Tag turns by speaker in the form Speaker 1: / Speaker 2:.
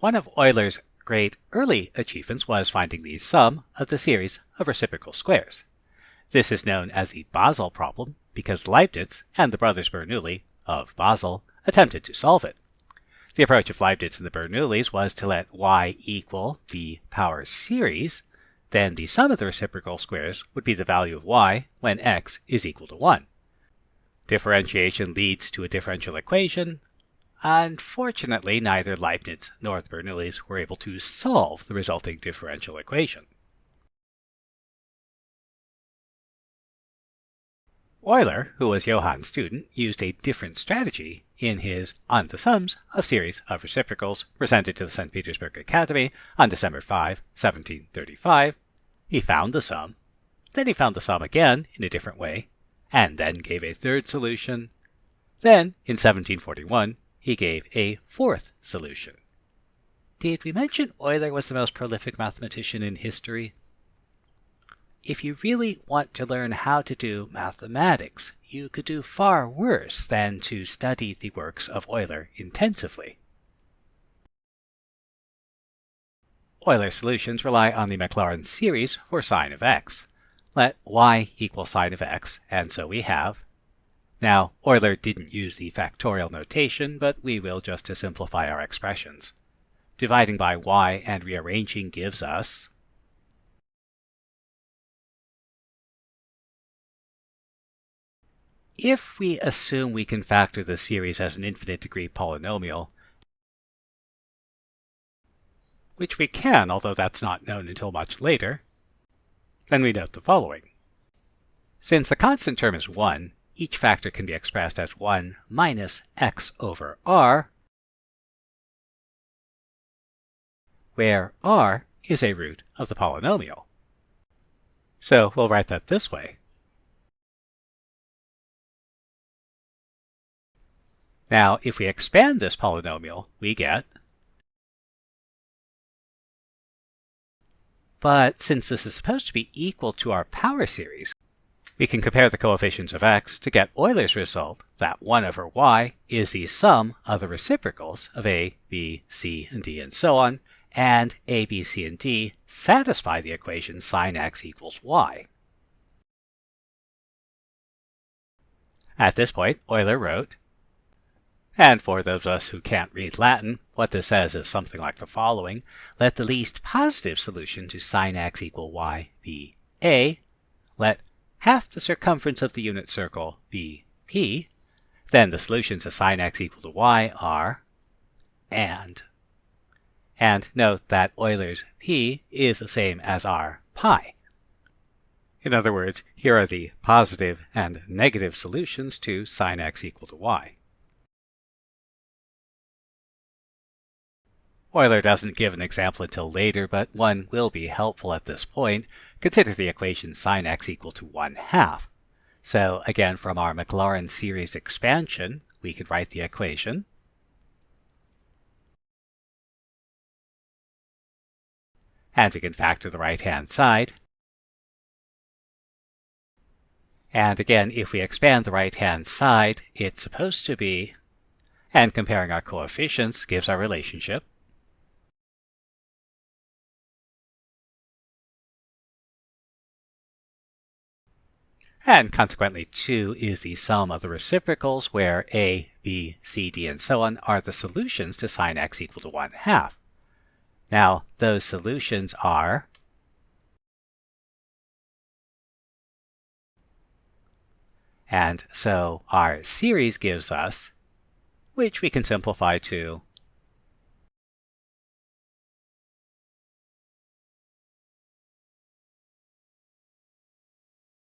Speaker 1: One of Euler's great early achievements was finding the sum of the series of reciprocal squares. This is known as the Basel problem because Leibniz and the brothers Bernoulli of Basel attempted to solve it. The approach of Leibniz and the Bernoullis was to let y equal the power series, then the sum of the reciprocal squares would be the value of y when x is equal to 1. Differentiation leads to a differential equation. Unfortunately, neither Leibniz nor Bernoullis were able to solve the resulting differential equation. Euler, who was Johann's student, used a different strategy in his On the Sums of Series of Reciprocals presented to the St. Petersburg Academy on December 5, 1735. He found the sum, then he found the sum again in a different way, and then gave a third solution. Then, in 1741, he gave a fourth solution. Did we mention Euler was the most prolific mathematician in history? If you really want to learn how to do mathematics, you could do far worse than to study the works of Euler intensively. Euler solutions rely on the Maclaurin series for sine of x. Let y equal sine of x, and so we have. Now, Euler didn't use the factorial notation, but we will just to simplify our expressions. Dividing by y and rearranging gives us If we assume we can factor the series as an infinite degree polynomial, which we can, although that's not known until much later, then we note the following. Since the constant term is 1, each factor can be expressed as 1 minus x over r, where r is a root of the polynomial. So we'll write that this way. Now, if we expand this polynomial, we get But since this is supposed to be equal to our power series, we can compare the coefficients of x to get Euler's result that 1 over y is the sum of the reciprocals of a, b, c, and d, and so on, and a, b, c, and d satisfy the equation sine x equals y. At this point, Euler wrote and for those of us who can't read Latin, what this says is something like the following. Let the least positive solution to sine x equal y be a. Let half the circumference of the unit circle be p. Then the solutions to sine x equal to y are and. And note that Euler's p is the same as our pi. In other words, here are the positive and negative solutions to sine x equal to y. Euler doesn't give an example until later, but one will be helpful at this point. Consider the equation sine x equal to 1 half. So again, from our Maclaurin series expansion, we could write the equation. And we can factor the right-hand side. And again, if we expand the right-hand side, it's supposed to be, and comparing our coefficients gives our relationship. And consequently, 2 is the sum of the reciprocals where a, b, c, d, and so on are the solutions to sine x equal to 1 half. Now, those solutions are And so our series gives us, which we can simplify to